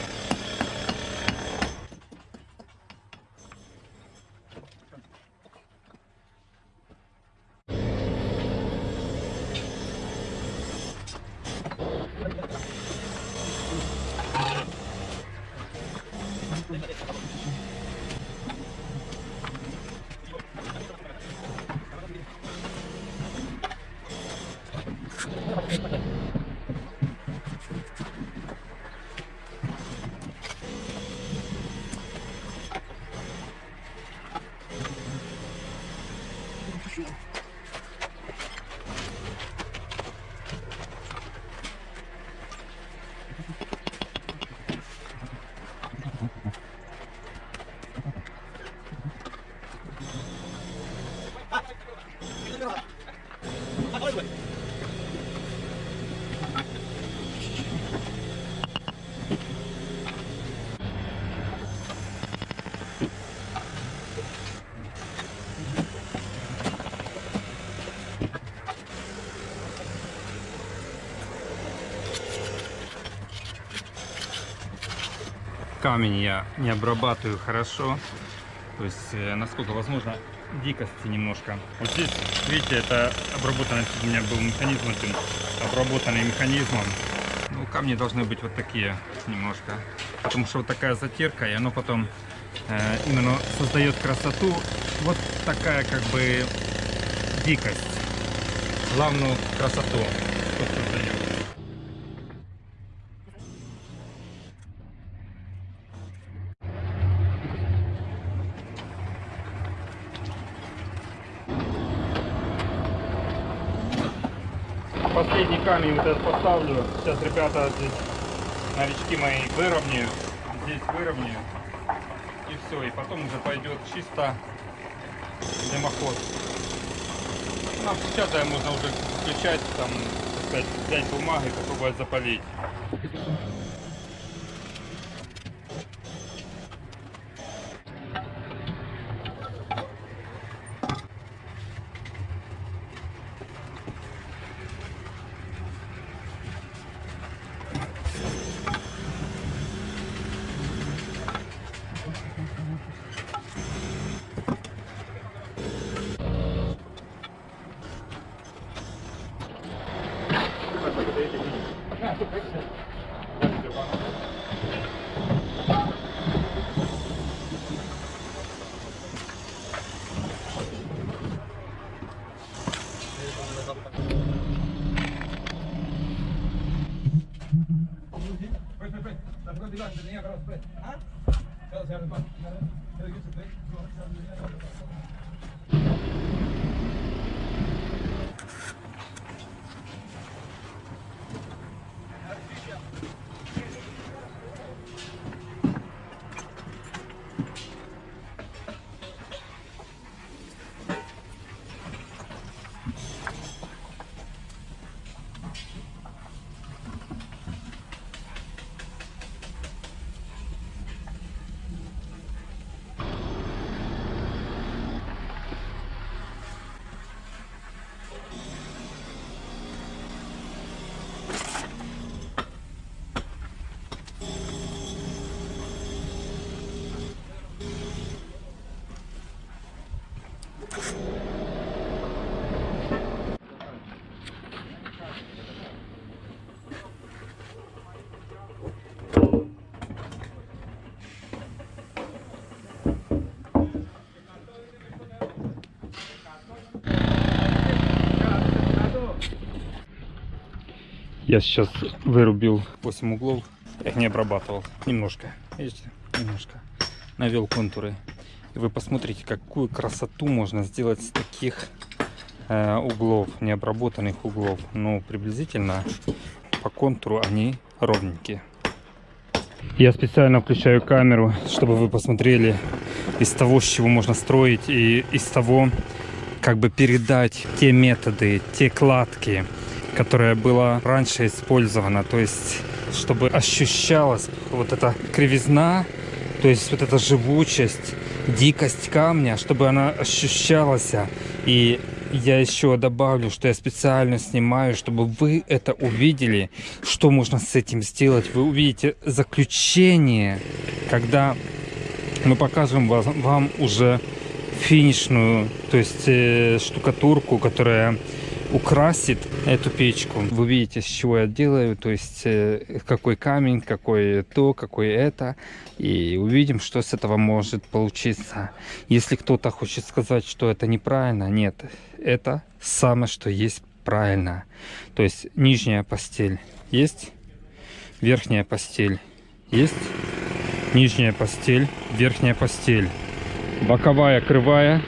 S1: Камень я не обрабатываю хорошо. То есть, э, насколько возможно, дикости немножко. Вот здесь, видите, это обработанный, у меня был механизм один, обработанный механизмом. Ну, камни должны быть вот такие немножко. Потому что вот такая затирка, и оно потом э, именно создает красоту. Вот такая как бы дикость. Главную красоту. вот создает. Камень вот этот поставлю. Сейчас ребята здесь, новички мои, выровняют. Здесь выровняют. И все. И потом уже пойдет чисто дымоход. Ну, а сейчас да, можно уже включать, там, так сказать, взять бумагу и попробовать запалить. Я сейчас вырубил 8 углов. Я их не обрабатывал. Немножко. Видите? Немножко. Навел контуры. И вы посмотрите, какую красоту можно сделать с таких э, углов, необработанных углов. Ну, приблизительно по контуру они ровненькие. Я специально включаю камеру, чтобы вы посмотрели из того, с чего можно строить, и из того, как бы передать те методы, те кладки, которая была раньше использована. То есть, чтобы ощущалась вот эта кривизна, то есть вот эта живучесть, дикость камня, чтобы она ощущалась. И я еще добавлю, что я специально снимаю, чтобы вы это увидели, что можно с этим сделать. Вы увидите заключение, когда мы покажем вам, вам уже финишную, то есть э, штукатурку, которая украсит эту печку. Вы видите, с чего я делаю, то есть э, какой камень, какой то, какой это. И увидим, что с этого может получиться. Если кто-то хочет сказать, что это неправильно, нет. Это самое, что есть правильно. То есть нижняя постель есть, верхняя постель есть, нижняя постель, верхняя постель. Боковая, кривая,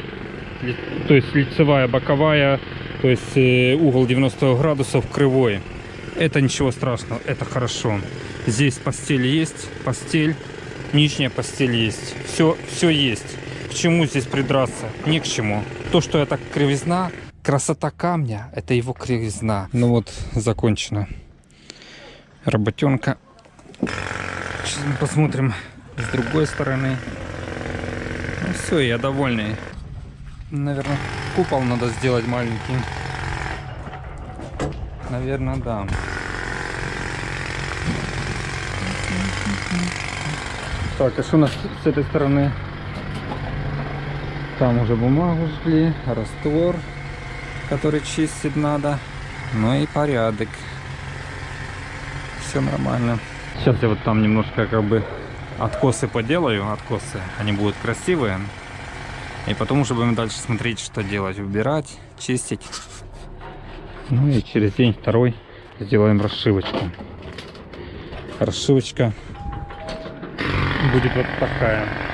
S1: то есть лицевая, боковая, то есть э, угол 90 градусов кривой. Это ничего страшного, это хорошо. Здесь постель есть, постель, нижняя постель есть. Все, все есть. К чему здесь придраться? Ни к чему. То, что это кривизна, красота камня, это его кривизна. Ну вот, закончено. Работенка. Сейчас мы посмотрим с другой стороны. Ну все, я довольный. Наверное, купол надо сделать маленький. Наверное, да.
S4: Так, а что у нас с этой стороны? Там уже бумагу жгли, раствор, который чистить надо. Ну и порядок. Все нормально. Сейчас я вот там немножко как бы откосы поделаю, откосы. Они будут красивые. И потом уже будем дальше смотреть, что делать. Убирать, чистить. Ну и через день, второй сделаем расшивочку. Расшивочка будет вот такая.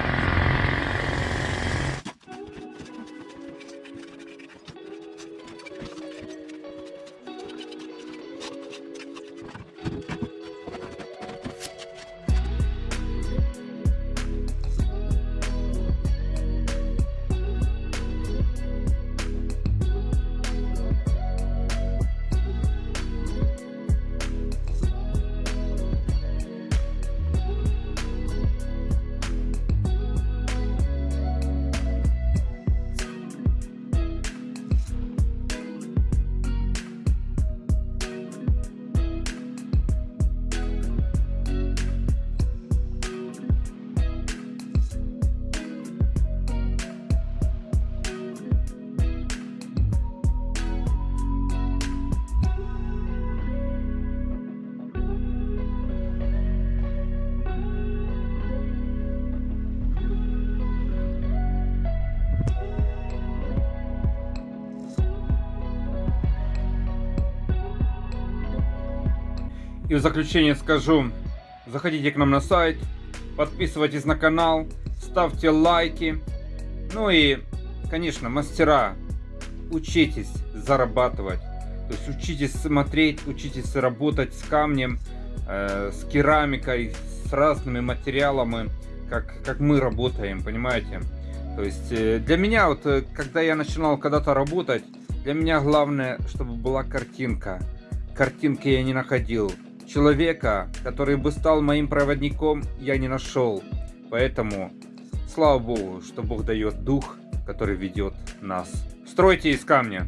S1: И в заключение скажу, заходите к нам на сайт, подписывайтесь на канал, ставьте лайки. Ну и, конечно, мастера, учитесь зарабатывать. То есть учитесь смотреть, учитесь работать с камнем, э, с керамикой, с разными материалами, как, как мы работаем, понимаете? То есть э, для меня, вот э, когда я начинал когда-то работать, для меня главное, чтобы была картинка. Картинки я не находил. Человека, который бы стал моим проводником, я не нашел. Поэтому, слава Богу, что Бог дает дух, который ведет нас. Стройте из камня.